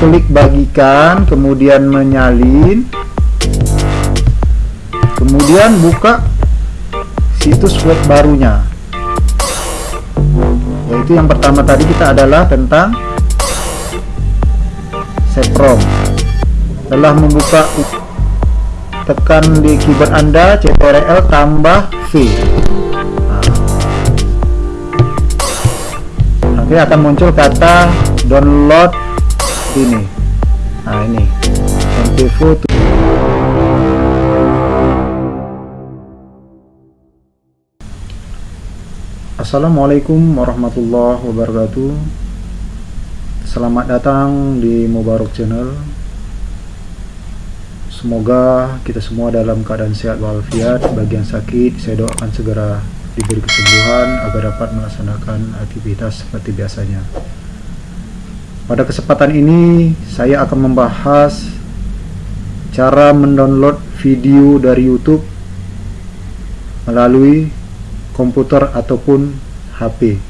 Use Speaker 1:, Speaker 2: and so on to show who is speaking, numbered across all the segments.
Speaker 1: klik bagikan kemudian menyalin. Kemudian buka situs web barunya. Yaitu yang pertama tadi kita adalah tentang Seprom setelah membuka tekan di keyboard anda CTRL tambah V. Nah. nanti akan muncul kata download ini. Nah ini. Mp4 Assalamualaikum warahmatullahi wabarakatuh. Selamat datang di Mubarak Channel. Semoga kita semua dalam keadaan sehat walafiat. Bagi yang sakit saya doakan segera diberi kesembuhan Agar dapat melaksanakan aktivitas seperti biasanya Pada kesempatan ini saya akan membahas Cara mendownload video dari Youtube Melalui komputer ataupun HP.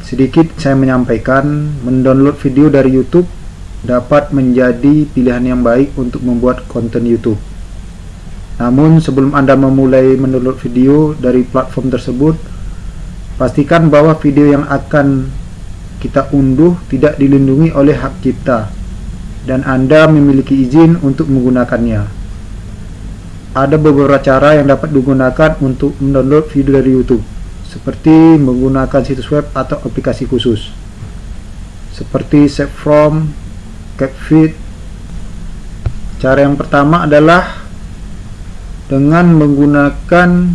Speaker 1: Sedikit saya menyampaikan, mendownload video dari YouTube dapat menjadi pilihan yang baik untuk membuat konten YouTube. Namun sebelum Anda memulai mendownload video dari platform tersebut, pastikan bahwa video yang akan kita unduh tidak dilindungi oleh hak cipta dan Anda memiliki izin untuk menggunakannya. Ada beberapa cara yang dapat digunakan untuk mendownload video dari YouTube seperti menggunakan situs web atau aplikasi khusus seperti save from CapFit cara yang pertama adalah dengan menggunakan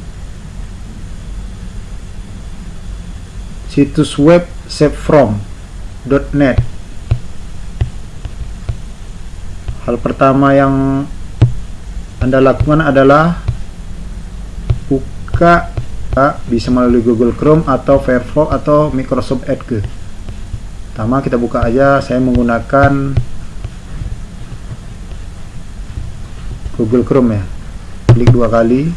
Speaker 1: situs web savefrom.net hal pertama yang anda lakukan adalah buka bisa melalui Google Chrome atau Firefox atau Microsoft Edge. Pertama kita buka aja, saya menggunakan Google Chrome ya. Klik dua kali.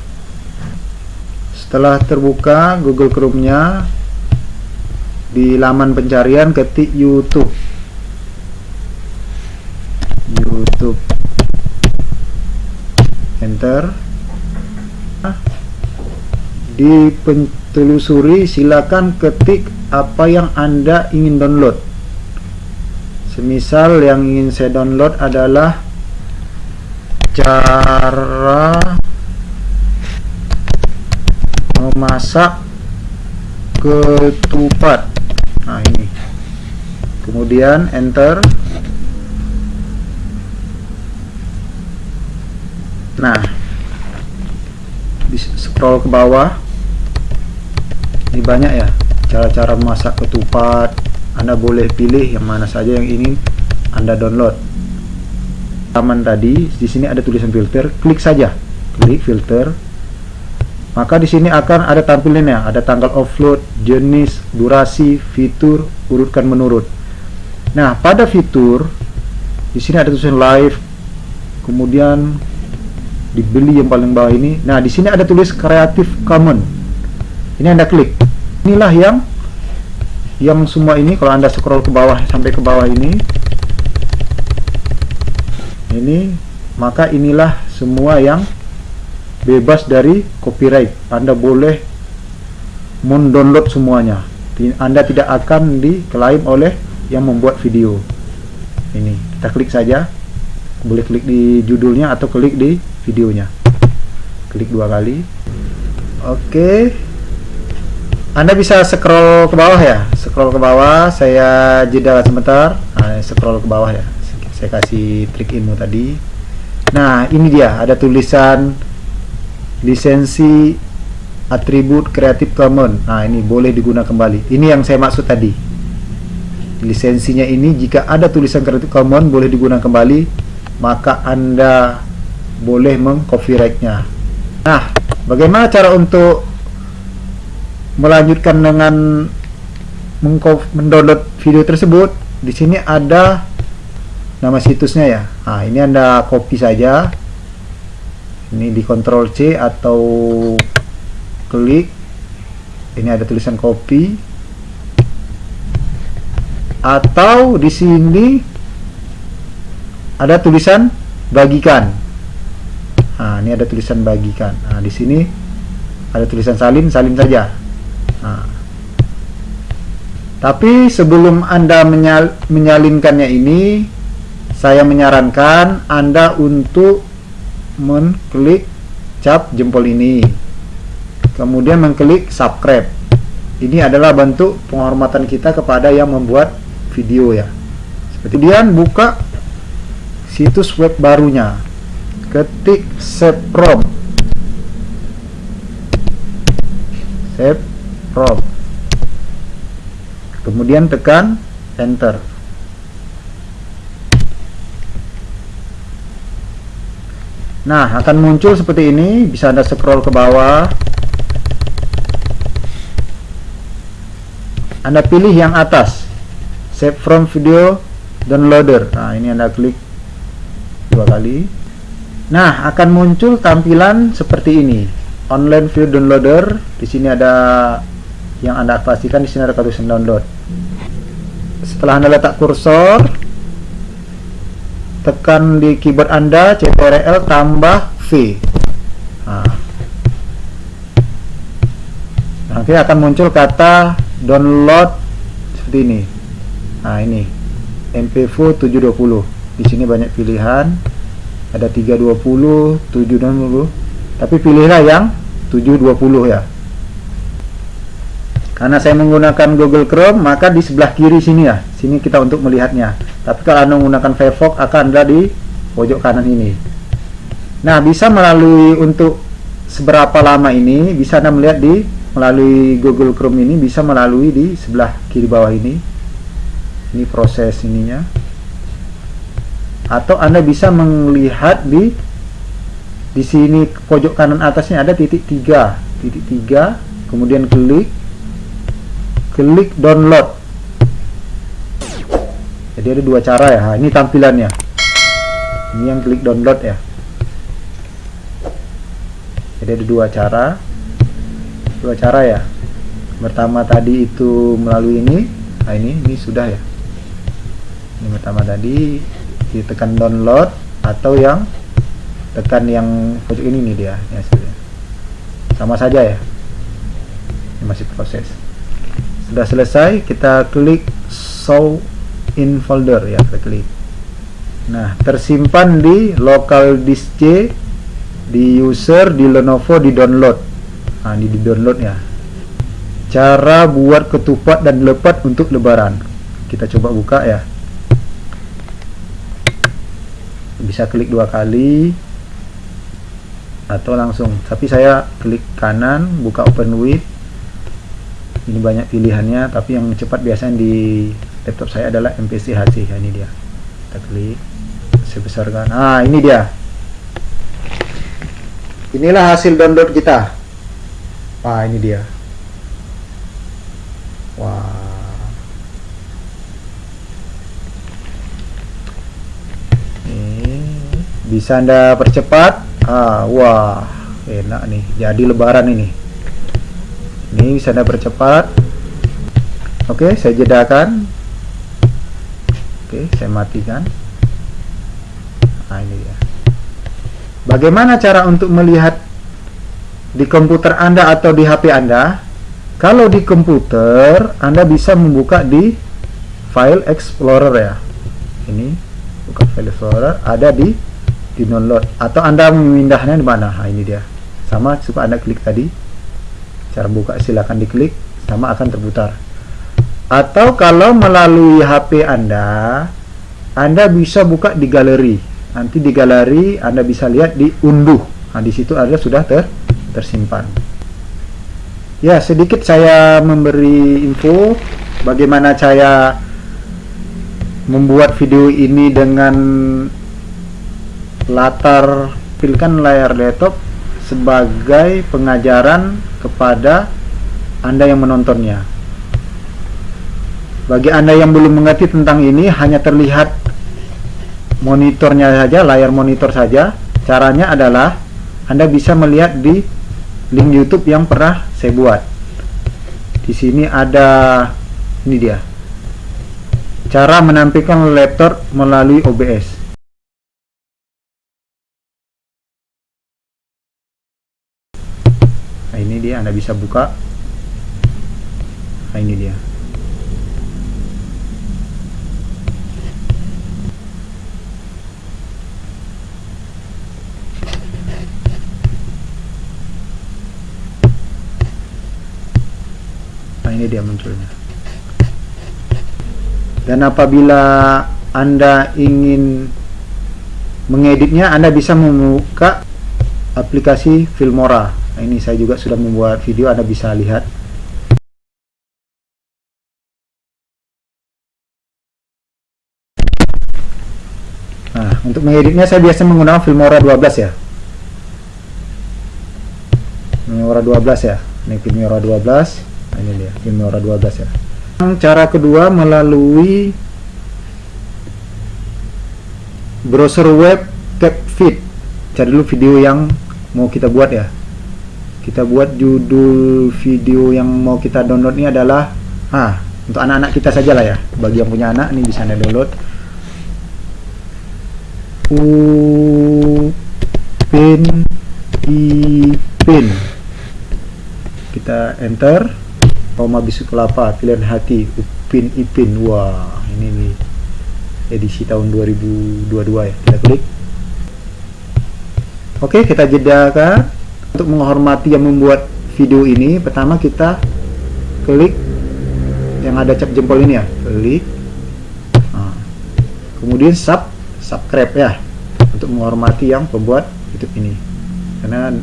Speaker 1: Setelah terbuka Google Chrome-nya di laman pencarian ketik YouTube. YouTube. Enter. Di pentelusuri silakan ketik apa yang anda ingin download. Semisal yang ingin saya download adalah cara memasak ketupat nah ini. Kemudian enter. Nah scroll ke bawah. Ini banyak ya cara-cara masak ketupat. Anda boleh pilih yang mana saja yang ingin anda download. Taman tadi di sini ada tulisan filter klik saja. Klik filter maka di sini akan ada tampilannya ada tanggal offload jenis durasi fitur urutkan menurut. Nah pada fitur di sini ada tulisan live kemudian dibeli yang paling bawah ini. Nah di sini ada tulis Creative Commons ini anda klik. Inilah yang yang semua ini kalau anda scroll ke bawah sampai ke bawah ini. Ini maka inilah semua yang bebas dari copyright. Anda boleh mendownload semuanya. Anda tidak akan diklaim oleh yang membuat video. Ini kita klik saja. Boleh klik di judulnya atau klik di videonya. Klik dua kali. Oke. Anda bisa scroll ke bawah ya. Scroll ke bawah saya jeda sebentar. Nah, scroll ke bawah ya. Saya kasih trik ilmu tadi. Nah ini dia. Ada tulisan lisensi atribut Creative Commons nah ini boleh digunakan kembali ini yang saya maksud tadi lisensinya ini jika ada tulisan Creative Commons boleh digunakan kembali maka anda boleh mengcopyrightnya. Nah, bagaimana cara untuk melanjutkan dengan mendownload video tersebut? Di sini ada nama situsnya ya. Nah, ini Anda copy saja. Ini di Ctrl C atau klik. Ini ada tulisan copy. atau di sini ada tulisan bagikan nah ini ada tulisan bagikan nah di sini ada tulisan salin salin saja nah. tapi sebelum anda menyal menyalinkannya ini saya menyarankan anda untuk mengklik cap jempol ini. Kemudian mengklik subscribe. Ini adalah bentuk penghormatan kita kepada yang membuat video ya. Kemudian buka situs web barunya. Ketik save from. Save from. Kemudian tekan enter nah akan muncul seperti ini. Bisa anda scroll ke bawah. Anda pilih yang atas. Save from video downloader. Nah ini anda klik dua kali. Nah akan muncul tampilan seperti ini. Online video downloader. Di sini ada yang anda pastikan di sini ada tulisan download. Setelah anda letak kursor tekan di keyboard anda CTRL tambah V. Nah. nanti akan muncul kata download seperti ini. Nah ini. MPV 720 di sini banyak pilihan. Ada 320 720 tapi pilihlah yang 720 ya. Karena saya menggunakan Google Chrome maka di sebelah kiri sini ya. Sini kita untuk melihatnya tapi kalau anda menggunakan Firefox akan ada di pojok kanan ini. Nah bisa melalui untuk seberapa lama ini bisa anda melihat di melalui Google Chrome ini bisa melalui di sebelah kiri bawah ini. Ini proses ininya. Atau anda bisa melihat di di sini pojok kanan atasnya ada titik tiga. Titik tiga kemudian klik klik download jadi ada dua cara ya. Ini tampilannya. Ini yang klik download ya. Jadi ada dua cara. Dua cara ya. Pertama tadi itu melalui ini. Nah ini ini sudah ya. Ini pertama tadi ditekan download atau yang tekan yang pojok ini nih dia ya sama saja ya. Ini masih proses. Sudah selesai kita klik show in folder ya kita klik nah tersimpan di local disk C di user di Lenovo di download. Nah ini di download ya. Cara buat ketupat dan lepat untuk lebaran. Kita coba buka ya. Bisa klik dua kali atau langsung. Tapi saya klik kanan buka open with. Ini banyak pilihannya tapi yang cepat biasanya di laptop saya adalah MPC HC nah, ini dia. Kita klik saya besarkan ah ini dia. Inilah hasil download kita. Wah ini dia. Wah. Ini bisa anda percepat? Ah wah enak nih. Jadi lebaran ini. Ini bisa anda percepat. Oke saya jedakan oke saya matikan. Nah ini ya bagaimana cara untuk melihat di komputer anda atau di HP anda? Kalau di komputer anda bisa membuka di file explorer ya. Ini buka file explorer ada di di download atau anda memindahnya di mana? Nah, ini dia. Sama supaya anda klik tadi. Cara buka silakan diklik sama akan terputar atau kalau melalui HP Anda Anda bisa buka di galeri. Nanti di galeri Anda bisa lihat di unduh. Nah di situ ada sudah ter tersimpan. Ya sedikit saya memberi info bagaimana saya membuat video ini dengan latar pilkan layar laptop sebagai pengajaran kepada Anda yang menontonnya. Bagi Anda yang belum mengerti tentang ini, hanya terlihat monitornya saja, layar monitor saja. Caranya adalah Anda bisa melihat di link YouTube yang pernah saya buat. Di sini ada ini dia. cara menampilkan laptop melalui OBS nah ini dia anda bisa buka nah ini dia ini dia munculnya. Dan apabila anda ingin mengeditnya anda bisa membuka aplikasi Filmora. Nah, ini saya juga sudah membuat video anda bisa lihat. Nah untuk mengeditnya saya biasa menggunakan Filmora 12 ya. Filmora 12 ya ini Filmora 12 nah, ini dia Filmora 12 ya. Cara kedua melalui browser web CapFit cari dulu video yang mau kita buat ya. Kita buat judul video yang mau kita download ini adalah ah untuk anak-anak kita saja lah ya. Bagi yang punya anak ini bisa anda download. Upin ipin kita enter Roma Bisu Kelapa pilihan hati Upin Ipin. Wah ini nih edisi tahun 2022 ya kita klik oke kita jedakan. Untuk menghormati yang membuat video ini pertama kita klik yang ada cap jempol ini ya. Klik. Nah, kemudian sub subscribe ya untuk menghormati yang pembuat YouTube ini. Karena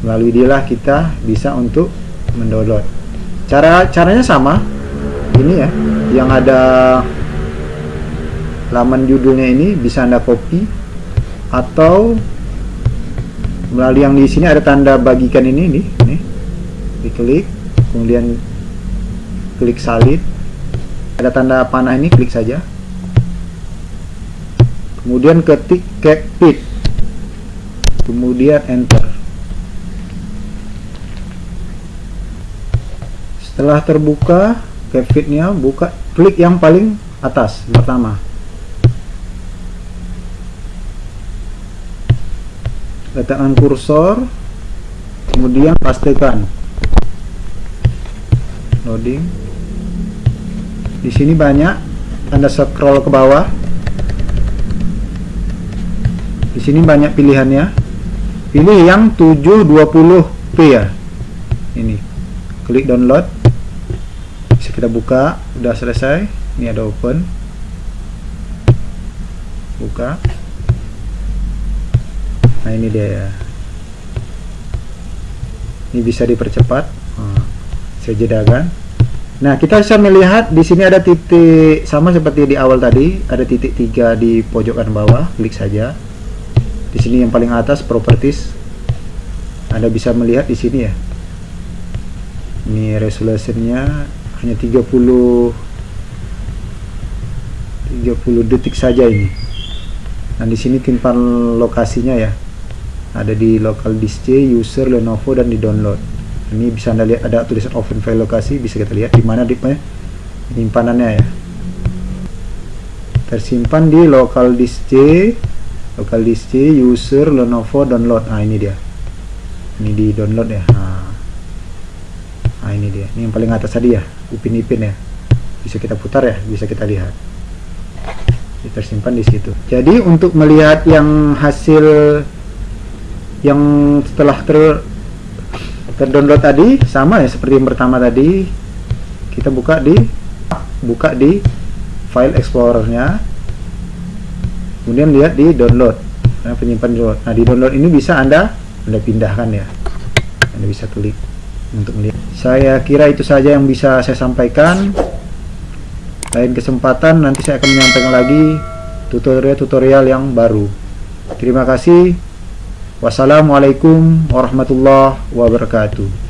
Speaker 1: melalui dialah kita bisa untuk mendownload cara caranya sama. Ini ya yang ada laman judulnya ini bisa anda copy atau melalui yang di sini ada tanda bagikan ini nih nih diklik kemudian klik salin ada tanda panah ini klik saja. Kemudian ketik cockpit kemudian enter setelah terbuka capfitnya buka klik yang paling atas pertama. Letakkan kursor kemudian pastikan. Loading. Di sini banyak anda scroll ke bawah. Di sini banyak pilihannya. Pilih yang 720p ya. Ini. Klik download kita buka. Udah selesai. Ini ada open. Buka. Nah ini dia ya. Ini bisa dipercepat. Nah, saya jedakan. Nah kita bisa melihat di sini ada titik sama seperti di awal tadi. Ada titik tiga di pojok kanan bawah. Klik saja. Di sini yang paling atas properties. Anda bisa melihat di sini ya. Ini resolusinya hanya 30 30 detik saja ini. Nah di sini timpan lokasinya ya. Ada di local disk C, user, Lenovo dan di download ini bisa anda lihat ada tulisan open file lokasi bisa kita lihat di mana di penyimpanannya ya. Tersimpan di local disk C local disk C, user, Lenovo, download. Nah ini dia. Ini di download ya. Nah, nah ini dia. Ini yang paling atas tadi ya Upin Ipin ya. Bisa kita putar ya bisa kita lihat. Tersimpan di situ. Jadi untuk melihat yang hasil yang setelah ter terdownload tadi sama ya seperti yang pertama tadi kita buka di buka di file explorernya. Kemudian lihat di download. Nah, penyimpan download. Nah di download ini bisa anda anda pindahkan ya. Anda bisa klik untuk melihat. Saya kira itu saja yang bisa saya sampaikan. Lain kesempatan nanti saya akan menyampaikan lagi tutorial-tutorial yang baru. Terima kasih. Wassalamualaikum warahmatullahi wabarakatuh.